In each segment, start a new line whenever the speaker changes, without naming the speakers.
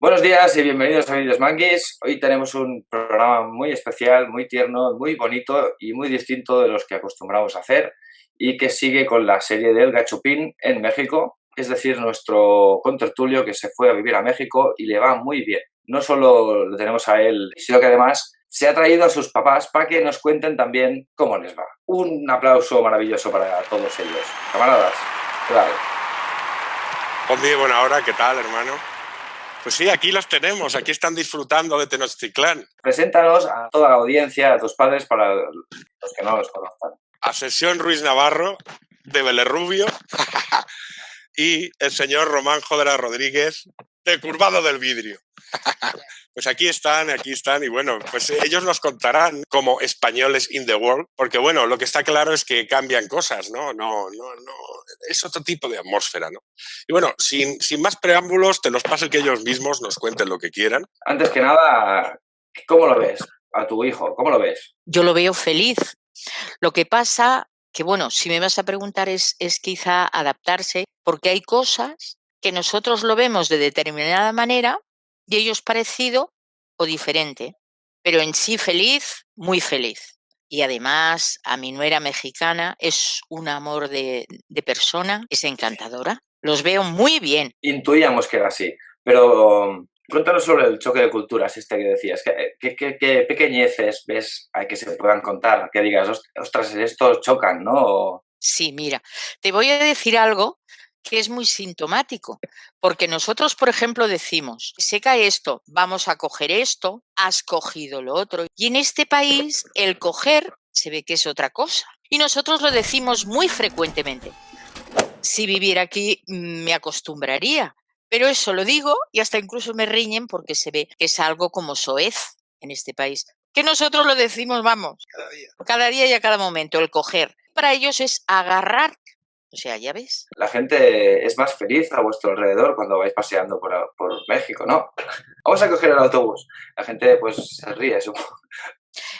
Buenos días y bienvenidos a Vídeos Manguis. Hoy tenemos un programa muy especial, muy tierno, muy bonito y muy distinto de los que acostumbramos a hacer y que sigue con la serie del Gachupín en México, es decir, nuestro contertulio que se fue a vivir a México y le va muy bien. No solo lo tenemos a él, sino que además se ha traído a sus papás para que nos cuenten también cómo les va. Un aplauso maravilloso para todos ellos. Camaradas, claro.
Buen buena hora, ¿qué tal, hermano? Pues sí, aquí los tenemos, aquí están disfrutando de Tenochtitlán.
Preséntanos a toda la audiencia, a tus padres, para los que no los conozcan.
Asesión Ruiz Navarro, de Belerrubio, y el señor Román Jodera Rodríguez, de Curvado del Vidrio. Pues aquí están, aquí están, y bueno, pues ellos nos contarán como españoles in the world, porque bueno, lo que está claro es que cambian cosas, ¿no? No, no, no, es otro tipo de atmósfera, ¿no? Y bueno, sin, sin más preámbulos, te los paso que ellos mismos nos cuenten lo que quieran.
Antes que nada, ¿cómo lo ves a tu hijo? ¿Cómo lo ves?
Yo lo veo feliz. Lo que pasa que, bueno, si me vas a preguntar es, es quizá adaptarse, porque hay cosas que nosotros lo vemos de determinada manera y ellos parecido o diferente, pero en sí feliz, muy feliz. Y además, a mi nuera mexicana es un amor de, de persona, es encantadora. Los veo muy bien.
Intuíamos que era así, pero cuéntanos sobre el choque de culturas este que decías. ¿Qué, pequeñeces ves hay que se puedan contar? Que digas, ostras, estos chocan, ¿no?
Sí, mira, te voy a decir algo que es muy sintomático, porque nosotros, por ejemplo, decimos, se cae esto, vamos a coger esto, has cogido lo otro. Y en este país el coger se ve que es otra cosa. Y nosotros lo decimos muy frecuentemente. Si viviera aquí me acostumbraría, pero eso lo digo y hasta incluso me riñen porque se ve que es algo como soez en este país. Que nosotros lo decimos, vamos,
Cada día.
cada día y a cada momento, el coger. Para ellos es agarrar o sea, ya ves.
La gente es más feliz a vuestro alrededor cuando vais paseando por, por México, ¿no? Vamos a coger el autobús. La gente pues se ríe, supongo.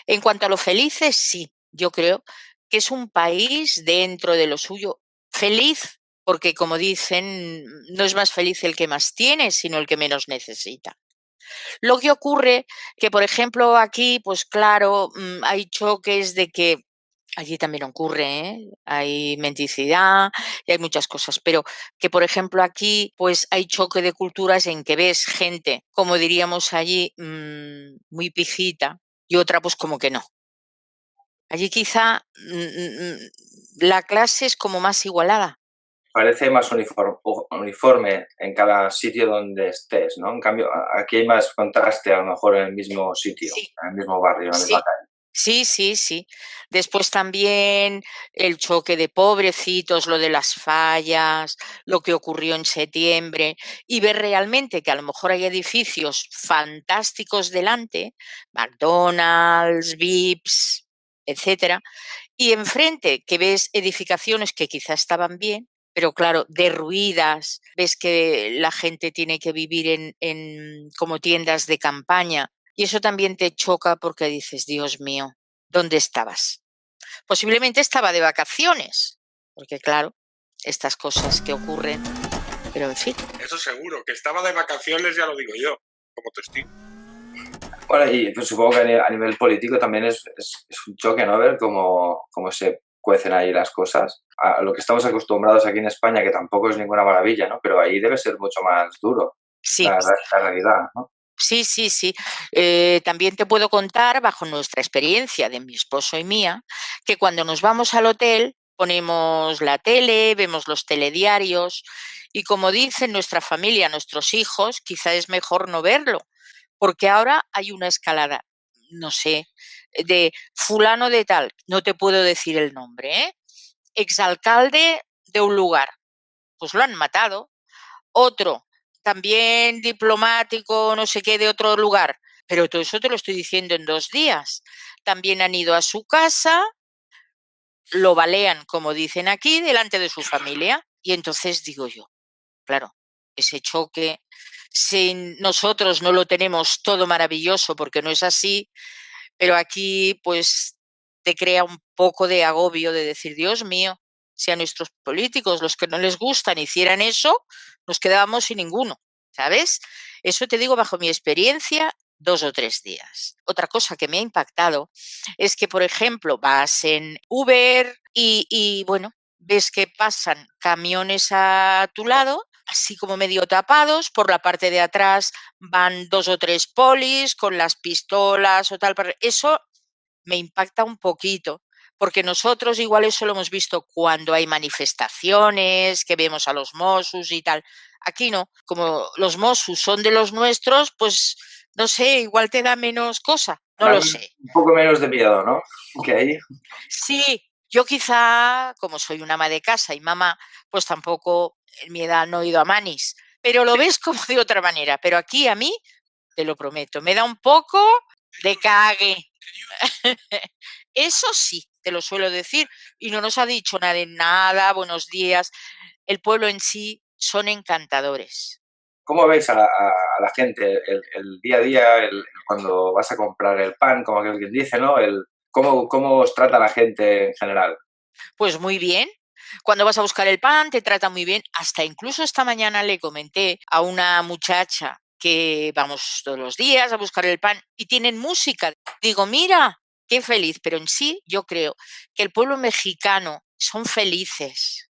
En cuanto a lo felices, sí. Yo creo que es un país dentro de lo suyo feliz, porque como dicen, no es más feliz el que más tiene, sino el que menos necesita. Lo que ocurre que, por ejemplo, aquí, pues claro, mm, hay choques de que Allí también ocurre, ¿eh? hay mendicidad y hay muchas cosas, pero que por ejemplo aquí pues hay choque de culturas en que ves gente, como diríamos allí, mmm, muy pijita y otra pues como que no. Allí quizá mmm, la clase es como más igualada.
Parece más uniforme, en cada sitio donde estés, ¿no? En cambio, aquí hay más contraste a lo mejor en el mismo sitio,
Sí.
en el mismo barrio, en la
Sí.
misma calle.
Sí, sí, sí. Después también el choque de pobrecitos, lo de las fallas, lo que ocurrió en septiembre, y ver realmente que a lo mejor hay edificios fantásticos delante, McDonald's, Vips, etcétera, y enfrente que ves edificaciones que quizá estaban bien, pero claro, derruidas, ves que la gente tiene que vivir en, en como tiendas de campaña, y eso también te choca porque dices, Dios mío, ¿dónde estabas? Posiblemente estaba de vacaciones, porque claro, estas cosas que ocurren, pero en fin.
Eso seguro, que estaba de vacaciones ya lo digo yo, como testigo.
Bueno, y pues, supongo que a nivel, político también es, es, es, un choque, ¿no? Ver cómo, cómo se cuecen ahí las cosas. A lo que estamos acostumbrados aquí en España, que tampoco es ninguna maravilla, ¿no? Pero ahí debe ser mucho más duro
Sí.
la, la realidad, ¿no?
Sí, sí, sí. Eh, también te puedo contar, bajo nuestra experiencia de mi esposo y mía, que cuando nos vamos al hotel ponemos la tele, vemos los telediarios y como dicen nuestra familia, nuestros hijos, quizá es mejor no verlo, porque ahora hay una escalada, no sé, de fulano de tal, no te puedo decir el nombre, ¿eh? exalcalde de un lugar, pues lo han matado, otro también diplomático, no sé qué, de otro lugar. Pero todo eso te lo estoy diciendo en dos días. También han ido a su casa, lo balean, como dicen aquí, delante de su familia. Y entonces digo yo, claro, ese choque, si nosotros no lo tenemos todo maravilloso, porque no es así, pero aquí pues te crea un poco de agobio de decir, Dios mío, si a nuestros políticos, los que no les gustan, hicieran eso, nos quedábamos sin ninguno. ¿sabes? Eso te digo bajo mi experiencia dos o tres días. Otra cosa que me ha impactado es que, por ejemplo, vas en Uber y, bueno, ves que pasan camiones a tu lado, así como medio tapados, por la parte de atrás van dos o tres polis con las pistolas o tal. Eso me impacta un poquito, porque nosotros igual eso lo hemos visto cuando hay manifestaciones, que vemos a los Mossos y tal. Aquí no, como los Mossos son de los nuestros, pues no sé, igual te da menos cosa, no lo sé.
Un poco menos de miedo, ¿no? Ahí.
Sí, yo quizá, como soy una ama de casa y mamá, pues tampoco en mi edad no he ido a manis, pero lo ves como de otra manera. Pero aquí a mí, te lo prometo, me da un poco de cague. Eso sí, te lo suelo decir, y no nos ha dicho nada de nada, buenos días. El pueblo en sí son encantadores.
¿Cómo veis a la, gente el, día a día, cuando vas a comprar el pan, como alguien dice, ¿no? El, ¿cómo, ¿Cómo os trata la gente en general?
Pues muy bien, cuando vas a buscar el pan, te trata muy bien. Hasta incluso esta mañana le comenté a una muchacha que vamos todos los días a buscar el pan y tienen música. Digo, mira, qué feliz, pero en sí yo creo que el pueblo mexicano son felices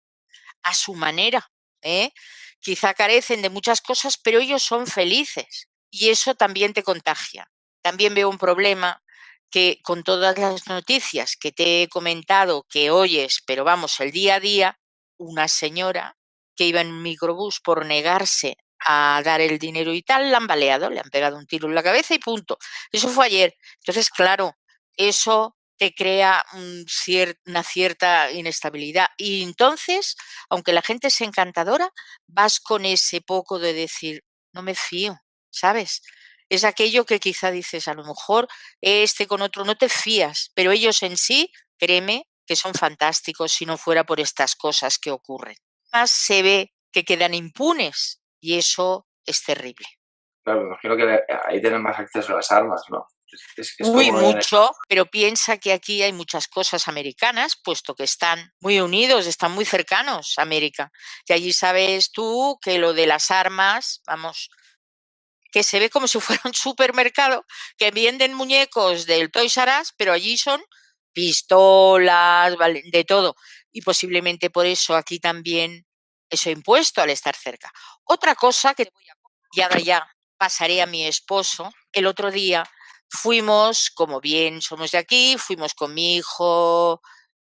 a su manera. ¿eh? Quizá carecen de muchas cosas, pero ellos son felices y eso también te contagia. También veo un problema que con todas las noticias que te he comentado, que oyes, pero vamos, el día a día, una señora que iba en un microbús por negarse a dar el dinero y tal, la han baleado, le han pegado un tiro en la cabeza y punto. Eso fue ayer. Entonces, claro, eso te crea una cierta inestabilidad. Y entonces, aunque la gente es encantadora, vas con ese poco de decir, no me fío, ¿sabes? Es aquello que quizá dices, a lo mejor este con otro no te fías, pero ellos en sí, créeme, que son fantásticos si no fuera por estas cosas que ocurren. Más se ve que quedan impunes y eso es terrible.
Claro, me imagino que ahí tienen más acceso a las armas, ¿no?
muy mucho, pero piensa que aquí hay muchas cosas americanas, puesto que están muy unidos, están muy cercanos a América. Y allí sabes tú que lo de las armas, vamos, que se ve como si fuera un supermercado, que venden muñecos del Toys R Us, pero allí son pistolas, de todo. Y posiblemente por eso aquí también eso impuesto al estar cerca. Otra cosa que y ahora ya pasaré a mi esposo, el otro día fuimos, como bien somos de aquí, fuimos con mi hijo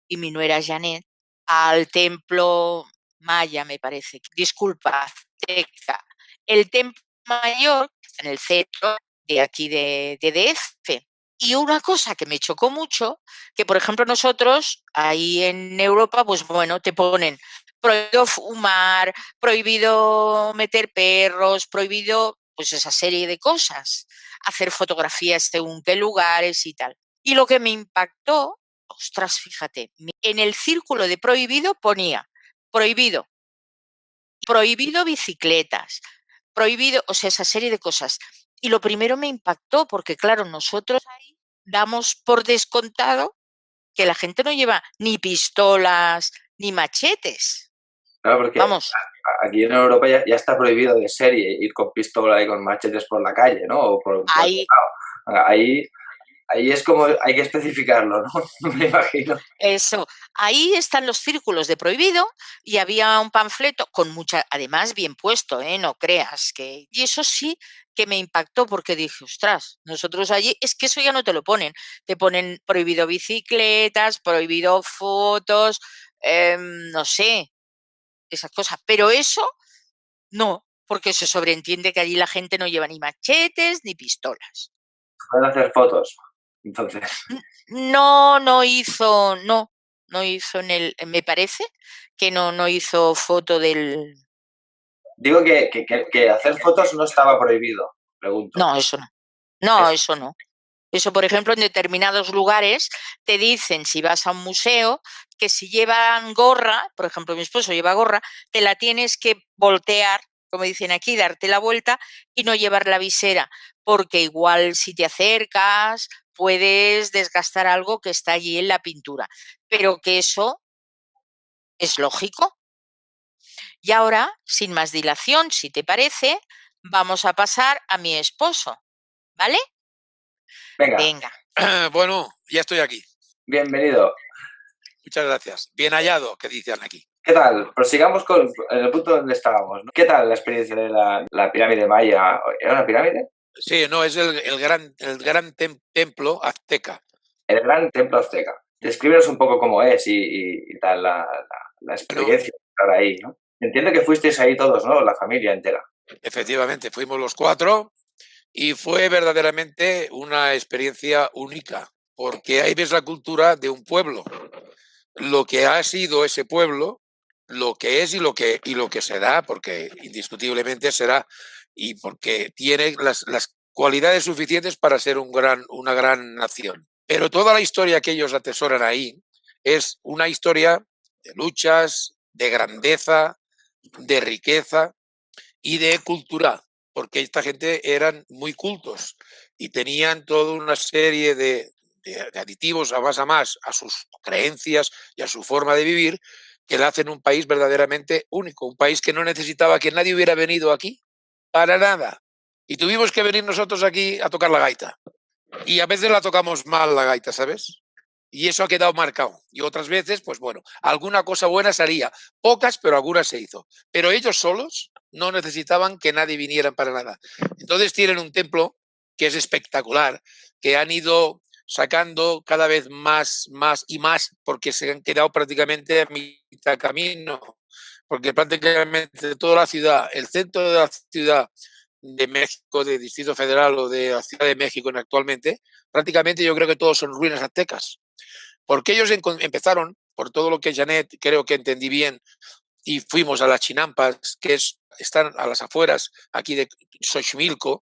y mi nuera Janet al templo maya, me parece. Disculpa, azteca. El templo mayor en el centro de aquí de, de DF. Y una cosa que me chocó mucho, que por ejemplo nosotros ahí en Europa, pues bueno, te ponen prohibido fumar, prohibido meter perros, prohibido pues esa serie de cosas, hacer fotografías según qué lugares y tal. Y lo que me impactó, ostras, fíjate, en el círculo de prohibido ponía prohibido, prohibido bicicletas, prohibido, o sea, esa serie de cosas. Y lo primero me impactó porque, claro, nosotros ahí damos por descontado que la gente no lleva ni pistolas ni machetes.
Claro, porque Vamos aquí en Europa ya, está prohibido de serie ir con pistola y con machetes por la calle, ¿no? O por,
ahí,
ahí, ahí es como hay que especificarlo, ¿no? Me imagino.
Eso, ahí están los círculos de prohibido y había un panfleto con mucha, además bien puesto, ¿eh? No creas que... Y eso sí que me impactó porque dije, ostras, nosotros allí, es que eso ya no te lo ponen, te ponen prohibido bicicletas, prohibido fotos, em, no sé, esas cosas. Pero eso no, porque se sobreentiende que allí la gente no lleva ni machetes ni pistolas.
Pueden hacer fotos, entonces.
No, no hizo, no, no hizo en el, me parece que no, no hizo foto del.
Digo que, que, hacer fotos no estaba prohibido, pregunto.
No, eso no. No, eso no. Eso, por ejemplo, en determinados lugares te dicen, si vas a un museo, que si llevan gorra, por ejemplo, mi esposo lleva gorra, te la tienes que voltear, como dicen aquí, darte la vuelta y no llevar la visera, porque igual si te acercas puedes desgastar algo que está allí en la pintura. Pero que eso es lógico. Y ahora, sin más dilación, si te parece, vamos a pasar a mi esposo, ¿vale?
Venga.
Venga.
Bueno, ya estoy aquí.
Bienvenido.
Muchas gracias. Bien hallado, que dicen aquí.
¿Qué tal? Prosigamos con el punto donde estábamos. ¿Qué tal la experiencia de la, pirámide maya? ¿Era una pirámide?
Sí, no, es el, gran, el gran templo azteca.
El gran templo azteca. Descríbenos un poco cómo es y, tal la, experiencia de estar ahí, ¿no? Entiendo que fuisteis ahí todos, ¿no? La familia entera.
Efectivamente, fuimos los cuatro y fue verdaderamente una experiencia única, porque ahí ves la cultura de un pueblo, lo que ha sido ese pueblo, lo que es y lo que, y lo que será, porque indiscutiblemente será, y porque tiene las, cualidades suficientes para ser un gran, una gran nación. Pero toda la historia que ellos atesoran ahí es una historia de luchas, de grandeza, de riqueza y de cultura, porque esta gente eran muy cultos y tenían toda una serie de, aditivos a más a más a sus creencias y a su forma de vivir que le hacen un país verdaderamente único, un país que no necesitaba que nadie hubiera venido aquí para nada. Y tuvimos que venir nosotros aquí a tocar la gaita. Y a veces la tocamos mal la gaita, ¿sabes? Y eso ha quedado marcado. Y otras veces, pues bueno, alguna cosa buena salía. Pocas, pero algunas se hizo. Pero ellos solos no necesitaban que nadie viniera para nada. Entonces tienen un templo que es espectacular, que han ido sacando cada vez más, más y más, porque se han quedado prácticamente a mitad camino, porque prácticamente toda la ciudad, el centro de la ciudad de México, de Distrito Federal o de la Ciudad de México actualmente, prácticamente yo creo que todos son ruinas aztecas, porque ellos empezaron, por todo lo que Janet creo que entendí bien, y fuimos a las Chinampas, que es, están a las afueras aquí de Xochimilco,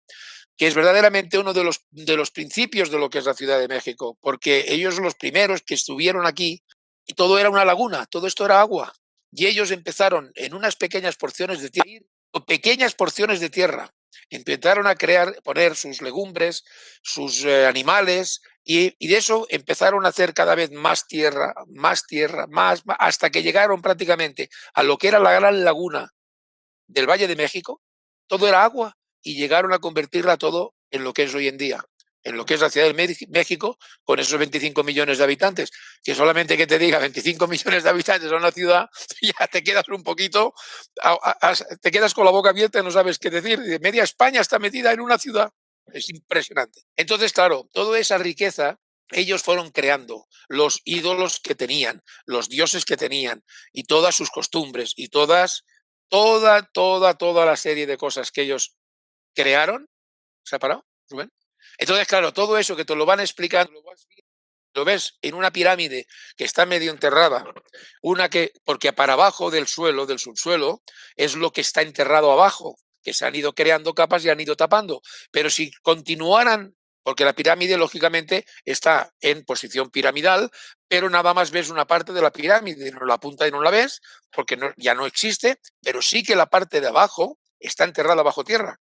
que es verdaderamente uno de los, de los principios de lo que es la Ciudad de México, porque ellos los primeros que estuvieron aquí y todo era una laguna, todo esto era agua. Y ellos empezaron en unas pequeñas porciones de tierra, pequeñas porciones de tierra, empezaron a crear, poner sus legumbres, sus eh, animales, y, y, de eso empezaron a hacer cada vez más tierra, más tierra, más, hasta que llegaron prácticamente a lo que era la gran laguna del Valle de México. Todo era agua y llegaron a convertirla todo en lo que es hoy en día, en lo que es la Ciudad de México, con esos 25 millones de habitantes. Que solamente que te diga 25 millones de habitantes en una ciudad, ya te quedas un poquito, te quedas con la boca abierta y no sabes qué decir. Media España está metida en una ciudad. Es impresionante. Entonces, claro, toda esa riqueza ellos fueron creando los ídolos que tenían, los dioses que tenían y todas sus costumbres y todas, toda, toda, toda la serie de cosas que ellos crearon. ¿Se ha parado, Rubén? Entonces, claro, todo eso que te lo van explicando, lo ves en una pirámide que está medio enterrada, una que, porque para abajo del suelo, del subsuelo, es lo que está enterrado abajo, que se han ido creando capas y han ido tapando. Pero si continuaran, porque la pirámide lógicamente está en posición piramidal, pero nada más ves una parte de la pirámide, no la punta y no la ves, porque ya no existe, pero sí que la parte de abajo está enterrada bajo tierra.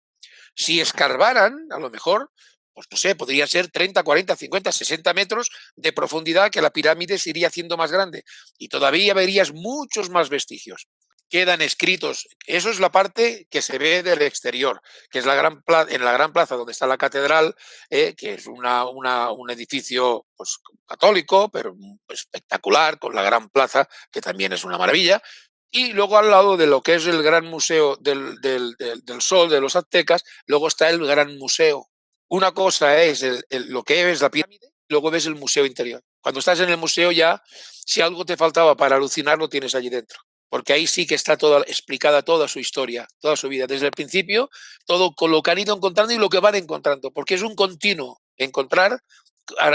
Si escarbaran, a lo mejor, pues no sé, podría ser 30, 40, 50, 60 metros de profundidad que la pirámide se iría haciendo más grande y todavía verías muchos más vestigios. Quedan escritos, eso es la parte que se ve del exterior, que es la gran en la gran plaza donde está la catedral, eh, que es una, un edificio pues, católico, pero espectacular, con la gran plaza, que también es una maravilla, y luego al lado de lo que es el gran museo del, sol de los aztecas, luego está el gran museo. Una cosa es lo que es la pirámide, luego ves el museo interior. Cuando estás en el museo ya, si algo te faltaba para alucinar, lo tienes allí dentro. Porque ahí sí que está toda, explicada toda su historia, toda su vida. Desde el principio, todo lo que han ido encontrando y lo que van encontrando. Porque es un continuo encontrar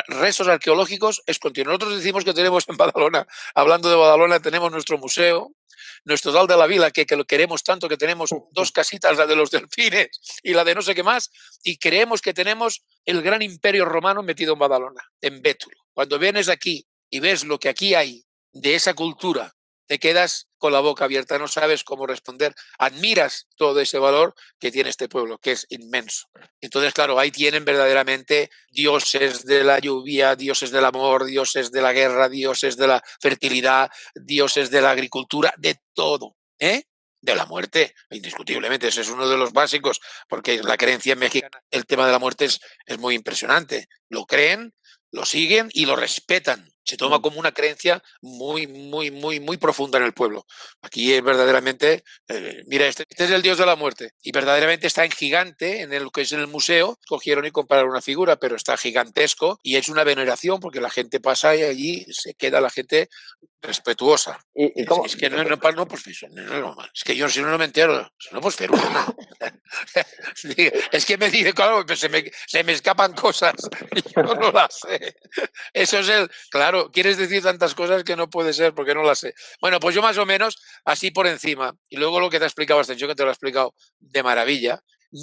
restos arqueológicos es continuo. Nosotros decimos que tenemos en Badalona, hablando de Badalona, tenemos nuestro museo, nuestro Dal de la Vila, que, que, lo queremos tanto, que tenemos dos casitas, la de los delfines y la de no sé qué más, y creemos que tenemos el gran imperio romano metido en Badalona, en Bétulo. Cuando vienes aquí y ves lo que aquí hay de esa cultura, te quedas con la boca abierta, no sabes cómo responder, admiras todo ese valor que tiene este pueblo, que es inmenso. Entonces, claro, ahí tienen verdaderamente dioses de la lluvia, dioses del amor, dioses de la guerra, dioses de la fertilidad, dioses de la agricultura, de todo. ¿eh? de la muerte, indiscutiblemente. Ese es uno de los básicos, porque la creencia mexicana, el tema de la muerte es, es muy impresionante. Lo creen, lo siguen y lo respetan se toma como una creencia muy, muy, muy, muy profunda en el pueblo. Aquí es verdaderamente, eh, mira, este, este, es el dios de la muerte y verdaderamente está en gigante en el que es en el museo. Cogieron y compraron una figura, pero está gigantesco y es una veneración porque la gente pasa y allí se queda la gente respetuosa.
¿Y,
Es, que no, no, no, pues no, es que yo si no, no me entero, no pues pero es que me dice, claro, pues se me, se me escapan cosas y yo no las sé. Eso es el, claro quieres decir tantas cosas que no puede ser porque no las sé. Bueno, pues yo más o menos así por encima. Y luego lo que te ha explicado Ascensión, que te lo ha explicado de maravilla,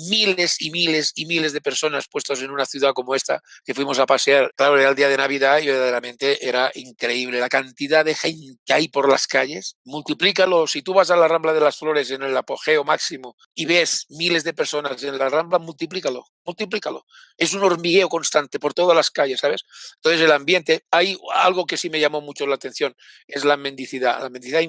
miles y miles y miles de personas puestas en una ciudad como esta que fuimos a pasear. Claro, era el día de Navidad y verdaderamente era increíble la cantidad de gente que hay por las calles. Multiplícalo. Si tú vas a la Rambla de las Flores en el apogeo máximo y ves miles de personas en la Rambla, multiplícalo, multiplícalo. Es un hormigueo constante por todas las calles, ¿sabes? Entonces el ambiente, hay algo que sí me llamó mucho la atención, es la mendicidad, la mendicidad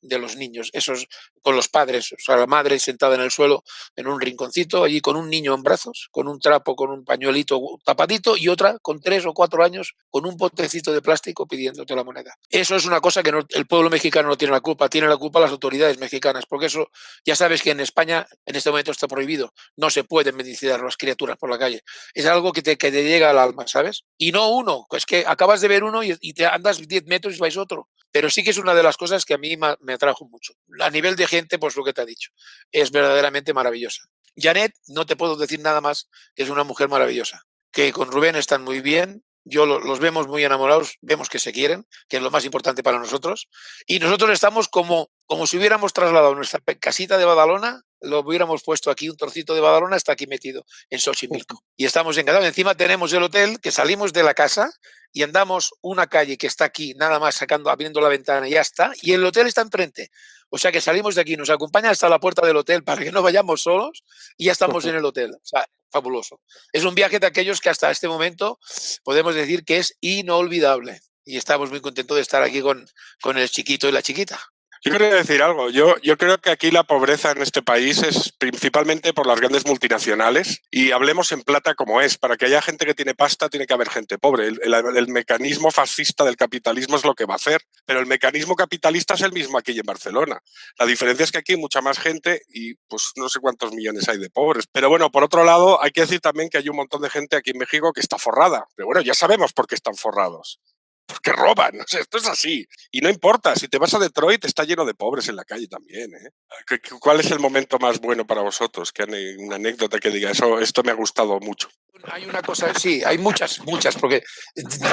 de los niños, esos con los padres, o sea, la madre sentada en el suelo en un rinconcito allí con un niño en brazos, con un trapo, con un pañuelito tapadito y otra con tres o cuatro años con un potecito de plástico pidiéndote la moneda. Eso es una cosa que el pueblo mexicano no tiene la culpa, tiene la culpa las autoridades mexicanas, porque eso ya sabes que en España en este momento está prohibido, no se pueden medicinizar las criaturas por la calle. Es algo que te, que te llega al alma, ¿sabes? Y no uno, es que acabas de ver uno y, y te andas 10 metros y vais otro pero sí que es una de las cosas que a mí me atrajo mucho. A nivel de gente, pues lo que te ha dicho, es verdaderamente maravillosa. Janet, no te puedo decir nada más, es una mujer maravillosa, que con Rubén están muy bien, yo los vemos muy enamorados, vemos que se quieren, que es lo más importante para nosotros, y nosotros estamos como, como si hubiéramos trasladado nuestra casita de Badalona, lo hubiéramos puesto aquí, un trocito de Badalona está aquí metido en Xochimilco. Y estamos encantados. Encima tenemos el hotel, que salimos de la casa y andamos una calle que está aquí, nada más sacando, abriendo la ventana y ya está, y el hotel está enfrente. O sea que salimos de aquí, nos acompaña hasta la puerta del hotel para que no vayamos solos y ya estamos en el hotel. O sea, fabuloso. Es un viaje de aquellos que hasta este momento podemos decir que es inolvidable. Y estamos muy contentos de estar aquí con, con el chiquito y la chiquita.
Yo quería decir algo. Yo, creo que aquí la pobreza en este país es principalmente por las grandes multinacionales y hablemos en plata como es. Para que haya gente que tiene pasta, tiene que haber gente pobre. El, mecanismo fascista del capitalismo es lo que va a hacer, pero el mecanismo capitalista es el mismo aquí en Barcelona. La diferencia es que aquí hay mucha más gente y pues no sé cuántos millones hay de pobres. Pero bueno, por otro lado, hay que decir también que hay un montón de gente aquí en México que está forrada. Pero bueno, ya sabemos por qué están forrados porque roban. esto es así. Y no importa, si te vas a Detroit, está lleno de pobres en la calle también. ¿eh? ¿Cuál es el momento más bueno para vosotros? Que una anécdota que diga, eso, esto me ha gustado mucho.
Hay una cosa, sí, hay muchas, muchas, porque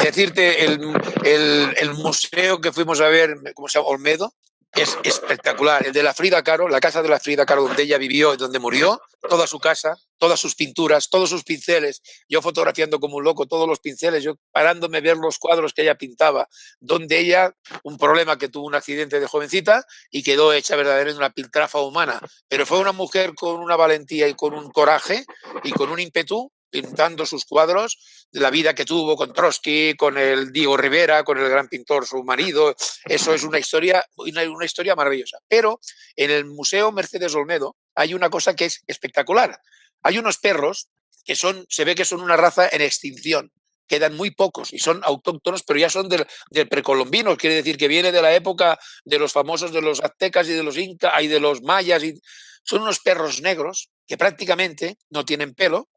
decirte, el, el, el museo que fuimos a ver, ¿cómo se llama? Olmedo, es espectacular. El de la Frida Caro, la casa de la Frida Caro donde ella vivió y donde murió, toda su casa, todas sus pinturas, todos sus pinceles, yo fotografiando como un loco todos los pinceles, yo parándome a ver los cuadros que ella pintaba, donde ella, un problema que tuvo un accidente de jovencita y quedó hecha verdaderamente una piltrafa humana, pero fue una mujer con una valentía y con un coraje y con un ímpetu pintando sus cuadros, de la vida que tuvo con Trotsky, con el Diego Rivera, con el gran pintor, su marido. Eso es una historia, una historia maravillosa. Pero en el Museo Mercedes Olmedo hay una cosa que es espectacular. Hay unos perros que son, se ve que son una raza en extinción. Quedan muy pocos y son autóctonos, pero ya son del, del precolombino, quiere decir que viene de la época de los famosos de los aztecas y de los incas y de los mayas. Y son unos perros negros que prácticamente no tienen pelo,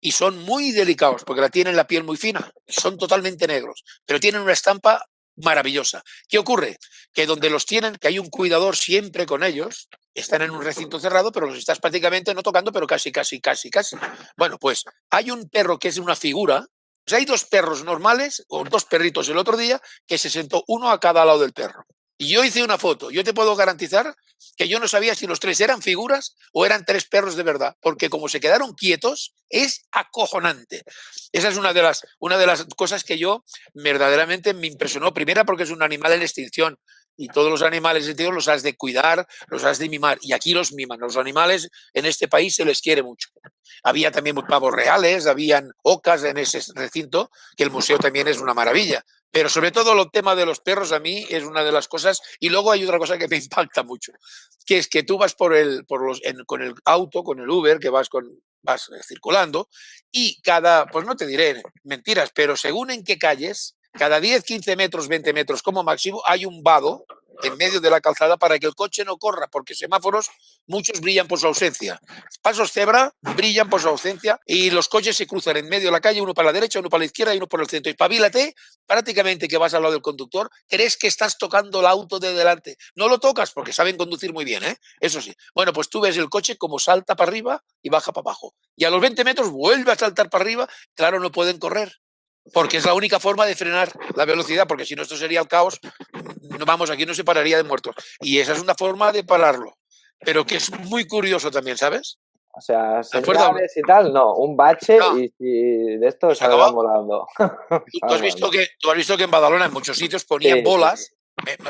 y son muy delicados porque la tienen la piel muy fina, son totalmente negros, pero tienen una estampa maravillosa. ¿Qué ocurre? Que donde los tienen, que hay un cuidador siempre con ellos, están en un recinto cerrado, pero los estás prácticamente no tocando, pero casi, casi, casi, casi. Bueno, pues hay un perro que es una figura, pues hay dos perros normales, o dos perritos el otro día, que se sentó uno a cada lado del perro. Y yo hice una foto. Yo te puedo garantizar que yo no sabía si los tres eran figuras o eran tres perros de verdad, porque como se quedaron quietos, es acojonante. Esa es una de las, una de las cosas que yo verdaderamente me impresionó. Primera, porque es un animal en extinción y todos los animales de los has de cuidar, los has de mimar. Y aquí los miman. Los animales en este país se les quiere mucho. Había también pavos reales, habían ocas en ese recinto, que el museo también es una maravilla Pero sobre todo el tema de los perros a mí es una de las cosas. Y luego hay otra cosa que me impacta mucho, que es que tú vas por el, por los, con el auto, con el Uber, que vas, con, vas circulando, y cada, pues no te diré mentiras, pero según en qué calles, cada 10, 15 metros, 20 metros como máximo, hay un vado en medio de la calzada para que el coche no corra, porque semáforos muchos brillan por su ausencia. Pasos cebra brillan por su ausencia y los coches se cruzan en medio de la calle, uno para la derecha, uno para la izquierda y uno por el centro. Y pavílate, prácticamente que vas al lado del conductor, crees que estás tocando el auto de delante. No lo tocas porque saben conducir muy bien, ¿eh? Eso sí. Bueno, pues tú ves el coche como salta para arriba y baja para abajo. Y a los 20 metros vuelve a saltar para arriba. Claro, no pueden correr porque es la única forma de frenar la velocidad, porque si no esto sería el caos, no, vamos, aquí no se pararía de muertos. Y esa es una forma de pararlo, pero que es muy curioso también, ¿sabes?
O sea, señales y tal, no, un bache y si de esto se volando.
¿Tú, has visto que, tú has visto que en Badalona en muchos sitios ponían bolas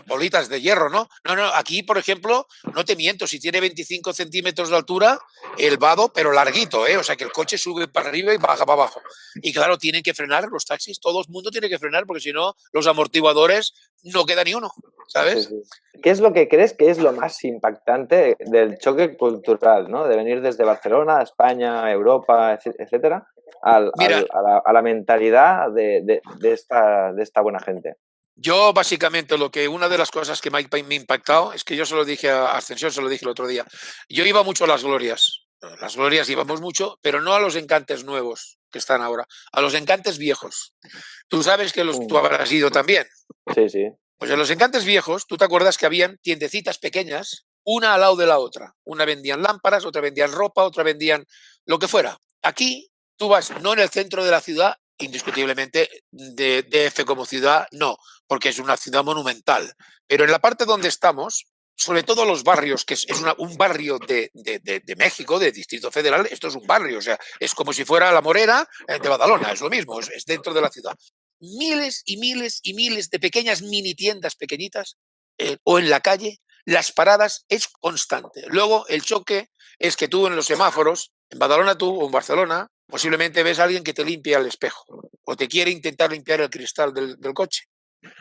bolitas de hierro, ¿no? No, no, aquí, por ejemplo, no te miento, si tiene 25 centímetros de altura, el vado, pero larguito, ¿eh? O sea, que el coche sube para arriba y baja para abajo. Y claro, tienen que frenar los taxis, todo el mundo tiene que frenar, porque si no, los amortiguadores no queda ni uno, ¿sabes?
¿Qué es lo que crees que es lo más impactante del choque cultural, ¿no? De venir desde Barcelona, España, Europa, etcétera, al, a, la, mentalidad de, esta, de esta buena gente.
Yo básicamente lo que una de las cosas que me ha impactado es que yo se lo dije a Ascensión, se lo dije el otro día. Yo iba mucho a las glorias. Las glorias íbamos mucho, pero no a los encantes nuevos que están ahora, a los encantes viejos. Tú sabes que los, tú habrás ido también.
Sí, sí.
Pues en los encantes viejos, tú te acuerdas que habían tiendecitas pequeñas, una al lado de la otra. Una vendían lámparas, otra vendían ropa, otra vendían lo que fuera. Aquí tú vas no en el centro de la ciudad, indiscutiblemente de DF como ciudad, no, porque es una ciudad monumental. Pero en la parte donde estamos, sobre todo los barrios, que es, un barrio de, México, de Distrito Federal, esto es un barrio, o sea, es como si fuera la Morera eh, de Badalona, es lo mismo, es, dentro de la ciudad. Miles y miles y miles de pequeñas mini tiendas pequeñitas eh, o en la calle, las paradas es constante. Luego el choque es que tú en los semáforos, en Badalona tú o en Barcelona, Posiblemente ves a alguien que te limpia el espejo o te quiere intentar limpiar el cristal del, coche.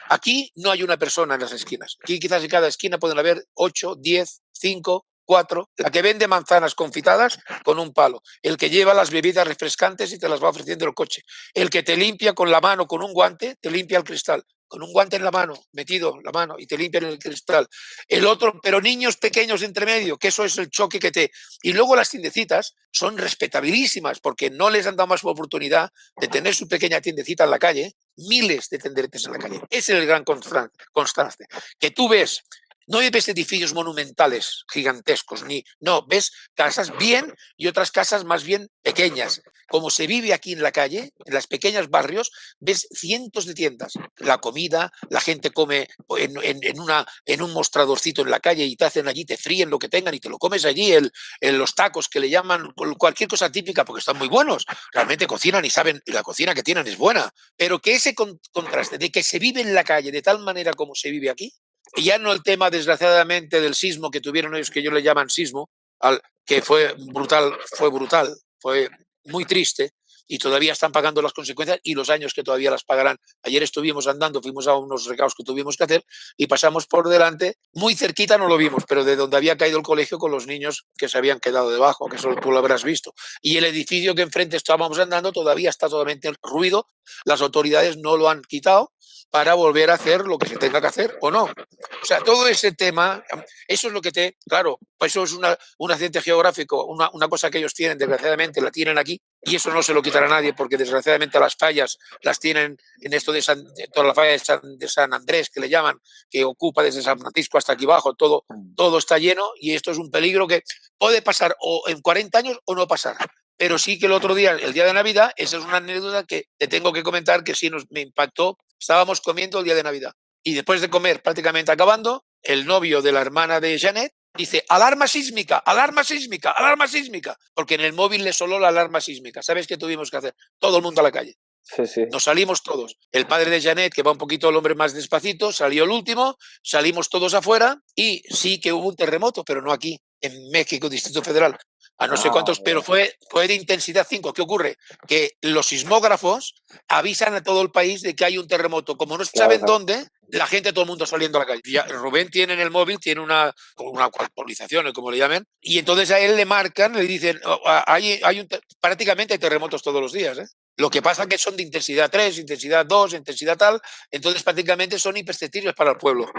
Aquí no hay una persona en las esquinas. Aquí quizás en cada esquina pueden haber 8, 10, 5, 4. La que vende manzanas confitadas con un palo. El que lleva las bebidas refrescantes y te las va ofreciendo el coche. El que te limpia con la mano, con un guante, te limpia el cristal con un guante en la mano, metido la mano y te limpian el cristal. El otro, pero niños pequeños entre medio, que eso es el choque que te... Y luego las tiendecitas son respetabilísimas porque no les han dado más oportunidad de tener su pequeña tiendecita en la calle, miles de tenderetes en la calle. Ese es el gran contraste. Que tú ves no ves edificios monumentales gigantescos, ni no, ves casas bien y otras casas más bien pequeñas. Como se vive aquí en la calle, en los pequeños barrios, ves cientos de tiendas. La comida, la gente come en, una, en un mostradorcito en la calle y te hacen allí, te fríen lo que tengan y te lo comes allí, el, los tacos que le llaman cualquier cosa típica porque están muy buenos. Realmente cocinan y saben, la cocina que tienen es buena. Pero que ese contraste de que se vive en la calle de tal manera como se vive aquí, y ya no el tema, desgraciadamente, del sismo que tuvieron ellos, que ellos le llaman sismo, al, que fue brutal, fue brutal, fue muy triste, y todavía están pagando las consecuencias y los años que todavía las pagarán. Ayer estuvimos andando, fuimos a unos recados que tuvimos que hacer y pasamos por delante, muy cerquita no lo vimos, pero de donde había caído el colegio con los niños que se habían quedado debajo, que solo tú lo habrás visto. Y el edificio que enfrente estábamos andando todavía está totalmente ruido, las autoridades no lo han quitado para volver a hacer lo que se tenga que hacer o no. O sea, todo ese tema, eso es lo que te, claro, pues eso es una, un accidente geográfico, una, una cosa que ellos tienen, desgraciadamente la tienen aquí, y eso no se lo quitará nadie porque desgraciadamente las fallas las tienen en esto de, San, toda la falla de San, Andrés que le llaman, que ocupa desde San Francisco hasta aquí abajo, todo, todo está lleno y esto es un peligro que puede pasar o en 40 años o no pasar. Pero sí que el otro día, el día de Navidad, esa es una anécdota que te tengo que comentar que sí nos, me impactó. Estábamos comiendo el día de Navidad y después de comer prácticamente acabando, el novio de la hermana de Janet dice, alarma sísmica, alarma sísmica, alarma sísmica, porque en el móvil le soló la alarma sísmica. ¿Sabes qué tuvimos que hacer? Todo el mundo a la calle.
Sí, sí.
Nos salimos todos. El padre de Janet, que va un poquito el hombre más despacito, salió el último, salimos todos afuera y sí que hubo un terremoto, pero no aquí, en México, Distrito Federal. A no sé
Ah,
cuántos, pero fue, fue de intensidad 5. ¿Qué ocurre? Que los sismógrafos avisan a todo el país de que hay un terremoto. Como no saben
claro.
dónde, la gente, todo el mundo saliendo a la calle. Ya, Rubén tiene en el móvil, tiene una, una actualización, como le llamen, y entonces a él le marcan, le dicen, "Oh, ah, hay, hay un, te- prácticamente hay terremotos todos los días. ¿eh? Lo que pasa que son de intensidad 3, intensidad 2, intensidad tal, entonces prácticamente son imperceptibles para el pueblo.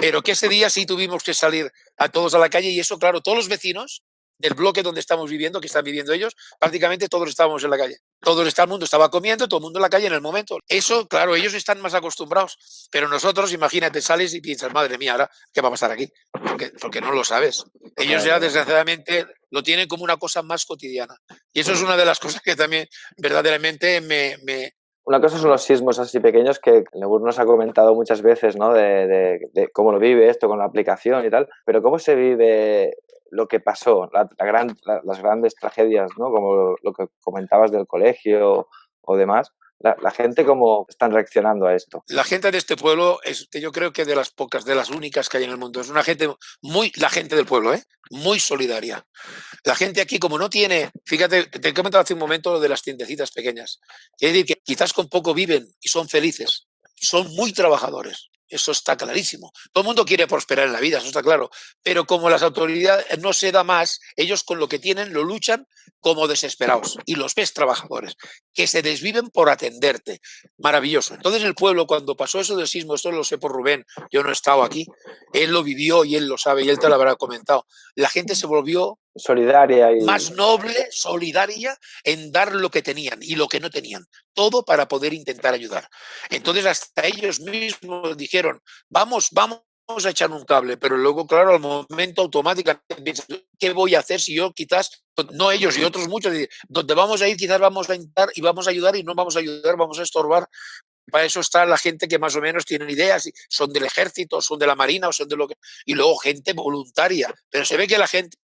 Pero que ese día sí tuvimos que salir a todos a la calle y eso, claro, todos los vecinos del bloque donde estamos viviendo, que están viviendo ellos, prácticamente todos estábamos en la calle. Todo el, el mundo estaba comiendo, todo el mundo en la calle en el momento. Eso, claro, ellos están más acostumbrados, pero nosotros, imagínate, sales y piensas, madre mía, ahora, ¿qué va a pasar aquí? Porque, porque no lo sabes. Ellos ya, desgraciadamente, lo tienen como una cosa más cotidiana. Y eso es una de las cosas que también verdaderamente me, me,
Una cosa son los sismos así pequeños que Nebur nos ha comentado muchas veces, ¿no? De, de- de cómo lo vive esto con la aplicación y tal, pero cómo se vive lo que pasó, la- la gran- la- las grandes tragedias, ¿no? Como lo que comentabas del colegio o demás. La, la gente cómo están reaccionando a esto.
La gente de este pueblo es, yo creo que de las pocas, de las únicas que hay en el mundo. Es una gente muy, la gente del pueblo, ¿eh? muy solidaria. La gente aquí, como no tiene, fíjate, te he comentado hace un momento lo de las tiendecitas pequeñas. Es decir, que quizás con poco viven y son felices. Son muy trabajadores. Eso está clarísimo. Todo el mundo quiere prosperar en la vida, eso está claro. Pero como las autoridades no se da más, ellos con lo que tienen lo luchan como desesperados. Y los ves trabajadores, que se desviven por atenderte. Maravilloso. Entonces el pueblo, cuando pasó eso del sismo, esto lo sé por Rubén, yo no he estado aquí, él lo vivió y él lo sabe y él te lo habrá comentado. La gente se volvió
Solidaria y...
más noble, solidaria en dar lo que tenían y lo que no tenían, todo para poder intentar ayudar. Entonces hasta ellos mismos dijeron, vamos, vamos a echar un cable, pero luego, claro, al momento automáticamente piensas, ¿qué voy a hacer si yo quizás, no ellos y otros muchos, donde vamos a ir quizás vamos a intentar y vamos a ayudar y no vamos a ayudar, vamos a estorbar? Para eso está la gente que más o menos tienen ideas, son del ejército, son de la marina o son de lo que... Y luego gente voluntaria, pero se ve que la gente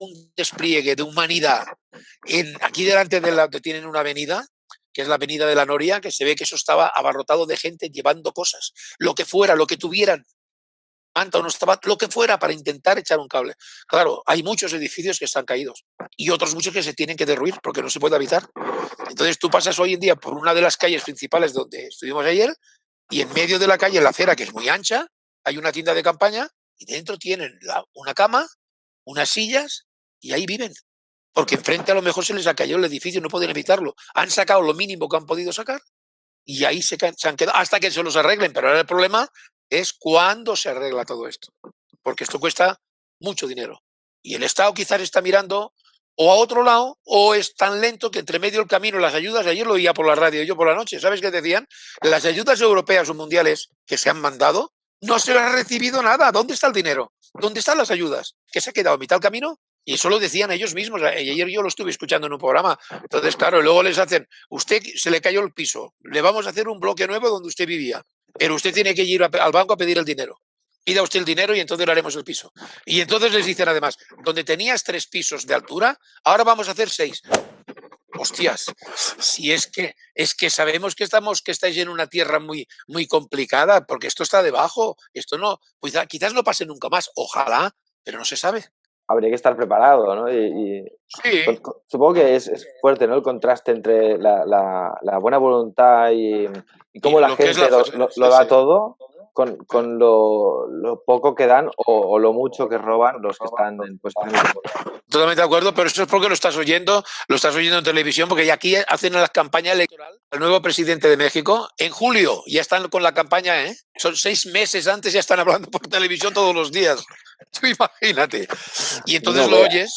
un despliegue de humanidad. Aquí delante de la tienen una avenida, que es la avenida de la Noria, que se ve que eso estaba abarrotado de gente llevando cosas, lo que fuera, lo que tuvieran, manta no estaba, lo que fuera para intentar echar un cable. Claro, hay muchos edificios que están caídos y otros muchos que se tienen que derruir porque no se puede habitar. Entonces tú pasas hoy en día por una de las calles principales donde estuvimos ayer y en medio de la calle, en la acera, que es muy ancha, hay una tienda de campaña y dentro tienen una cama, unas sillas y ahí viven. Porque enfrente a lo mejor se les ha caído el edificio, no pueden evitarlo. Han sacado lo mínimo que han podido sacar y ahí se, han quedado hasta que se los arreglen. Pero ahora el problema es cuándo se arregla todo esto. Porque esto cuesta mucho dinero. Y el Estado quizás está mirando o a otro lado o es tan lento que entre medio del camino las ayudas, ayer lo oía por la radio, yo por la noche, ¿sabes qué decían? Las ayudas europeas o mundiales que se han mandado no se han recibido nada. ¿Dónde está el dinero? ¿Dónde están las ayudas? ¿Que se ha quedado a mitad del camino? Y eso lo decían ellos mismos. Ayer yo lo estuve escuchando en un programa. Entonces, claro, luego les hacen, usted se le cayó el piso, le vamos a hacer un bloque nuevo donde usted vivía, pero usted tiene que ir al banco a pedir el dinero. Pida usted el dinero y entonces le haremos el piso. Y entonces les dicen además, donde tenías tres pisos de altura, ahora vamos a hacer seis. Hostias, si es que es que sabemos que estamos que estáis en una tierra muy muy complicada, porque esto está debajo, esto no, quizás no pase nunca más, ojalá, pero no se sabe
habría que estar preparado, ¿no? Y, y
sí.
supongo que es, es, fuerte, ¿no? El contraste entre la, la, la buena voluntad y, y cómo y la gente la, lo, lo, lo, da sí. todo con, con lo, lo, poco que dan o, o, lo mucho que roban los que están en posiciones.
Totalmente de acuerdo, pero eso es porque lo estás oyendo, lo estás oyendo en televisión, porque ya aquí hacen la campaña electoral al nuevo presidente de México en julio, ya están con la campaña, ¿eh? Son seis meses antes, ya están hablando por televisión todos los días. Tú imagínate. Y entonces no, lo oyes.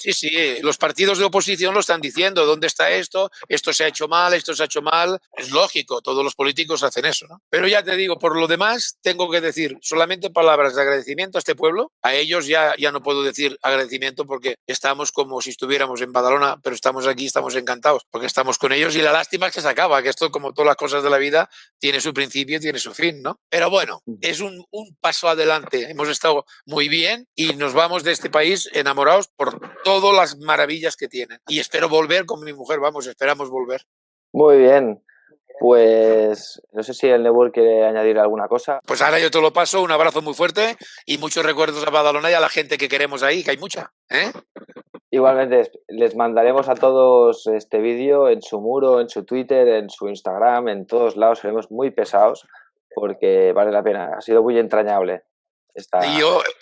Sí, sí, los partidos de oposición lo están diciendo, ¿dónde está esto? Esto se ha hecho mal, esto se ha hecho mal. Es lógico, todos los políticos hacen eso, ¿no? Pero ya te digo, por lo demás, tengo que decir solamente palabras de agradecimiento a este pueblo. A ellos ya, ya no puedo decir agradecimiento porque estamos como si estuviéramos en Badalona, pero estamos aquí, estamos encantados, porque estamos con ellos y la lástima es que se acaba, que esto, como todas las cosas de la vida, tiene su principio y tiene su fin, ¿no? Pero bueno, es un, un paso adelante. Hemos estado muy bien y nos vamos de este país enamorados por todas las maravillas que tienen. Y espero volver con mi mujer, vamos, esperamos volver.
Muy bien. Pues no sé si el Nebur quiere añadir alguna cosa.
Pues ahora yo te lo paso, un abrazo muy fuerte y muchos recuerdos a Badalona y a la gente que queremos ahí, que hay mucha. ¿eh?
Igualmente, les mandaremos a todos este vídeo en su muro, en su Twitter, en su Instagram, en todos lados. Seremos muy pesados porque vale la pena. Ha sido muy entrañable esta,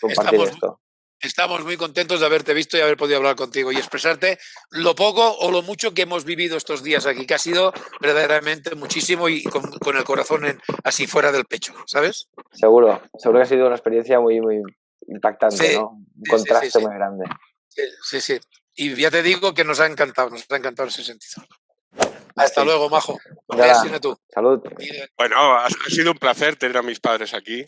compartir esto.
Estamos muy contentos de haberte visto y haber podido hablar contigo y expresarte lo poco o lo mucho que hemos vivido estos días aquí, que ha sido verdaderamente muchísimo y con, el corazón así fuera del pecho, ¿sabes?
Seguro, seguro que ha sido una experiencia muy, muy impactante, ¿no? Un contraste muy grande.
Sí, sí, Y ya te digo que nos ha encantado, nos ha encantado ese sentido. Hasta luego, Majo.
tú. Salud.
Bueno, ha sido un placer tener a mis padres aquí.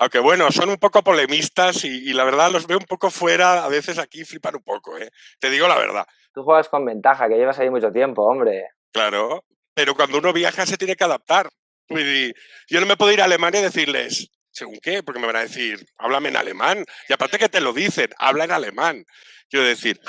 Aunque bueno, son un poco polemistas y, la verdad los veo un poco fuera, a veces aquí flipan un poco, ¿eh? Te digo la verdad.
Tú juegas con ventaja, que llevas ahí mucho tiempo, hombre.
Claro, pero cuando uno viaja se tiene que adaptar. Yo no me puedo ir a Alemania y decirles, ¿según qué? Porque me van a decir, háblame en alemán. Y aparte que te lo dicen, habla en alemán. Quiero decir,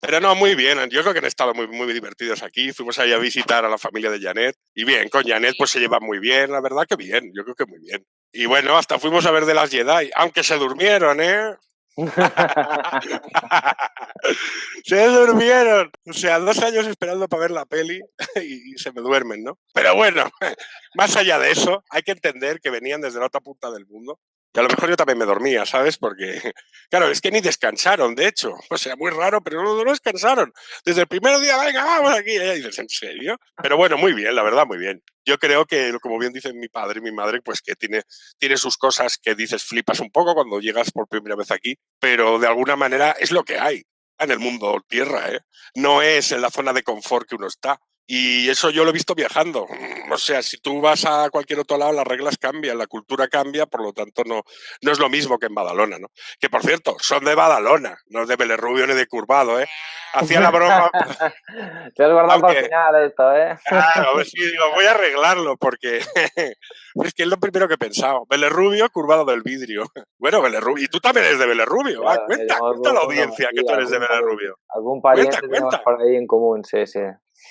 pero no, muy bien. Yo creo que han estado muy, muy divertidos aquí. Fuimos ahí a visitar a la familia de Janet. Y bien, con Janet pues se lleva muy bien, la verdad que bien. Yo creo que muy bien. Y bueno, hasta fuimos a ver de las Jedi, aunque se durmieron, ¿eh? se durmieron. O sea, dos años esperando para ver la peli y se me duermen, ¿no? Pero bueno, más allá de eso, hay que entender que venían desde la otra punta del mundo y a lo mejor yo también me dormía, ¿sabes? Porque, claro, es que ni descansaron, de hecho. O sea, muy raro, pero no, no descansaron. Desde el primer día, venga, vamos aquí. Y dices, ¿en serio? Pero bueno, muy bien, la verdad, muy bien. Yo creo que, como bien dicen mi padre y mi madre, pues que tiene, tiene sus cosas que dices flipas un poco cuando llegas por primera vez aquí, pero de alguna manera es lo que hay en el mundo tierra, ¿eh? No es en la zona de confort que uno está. Y eso yo lo he visto viajando. O sea, si tú vas a cualquier otro lado, las reglas cambian, la cultura cambia, por lo tanto no, no es lo mismo que en Badalona, ¿no? Que por cierto, son de Badalona, no de Belerrubio ni de Curvado, ¿eh? Hacía la broma.
Te has guardado para el final esto, ¿eh?
Claro, sí, digo, voy a arreglarlo porque es que es lo primero que he pensado. Belerrubio, curvado del vidrio. Bueno, Belerrubio. Y tú también eres de Belerrubio. Claro, cuenta, cuenta la audiencia que tú eres de Belerrubio.
Algún pariente cuenta, por ahí en común, sí, sí.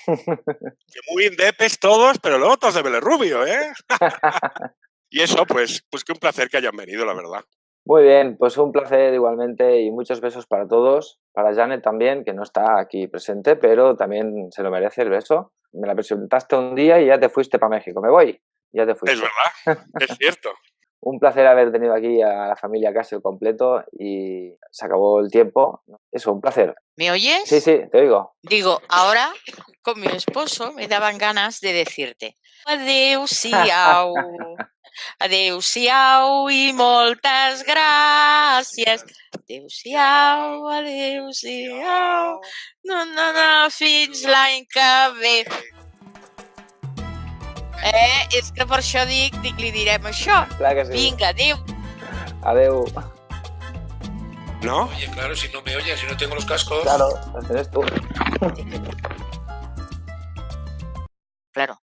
Que muy indepes todos, pero luego todos de Belerrubio, ¿eh? y eso, pues, pues que un placer que hayan venido, la verdad.
Muy bien, pues un placer igualmente y muchos besos para todos. Para Janet también, que no está aquí presente, pero también se lo merece el beso. Me la presentaste un día y ya te fuiste para México. Me voy, ya te fuiste.
Es verdad, es cierto.
Un placer haber tenido aquí a la familia casi completo y se acabó el tiempo. Eso, un placer.
¿Me oyes?
Sí, sí, te oigo.
Digo, ahora con mi esposo me daban ganas de decirte adiós siau, adiós siau y moltes gracias. Adiós siau, adiós siau, no, no, no, fins l'any que Eh, és que per això dic, dic li direm això.
Clar que sí.
Vinga, adéu.
Adéu.
¿No?
Oye, claro, si no me oyes, si no tengo los cascos.
Claro, lo tienes tú.
Claro.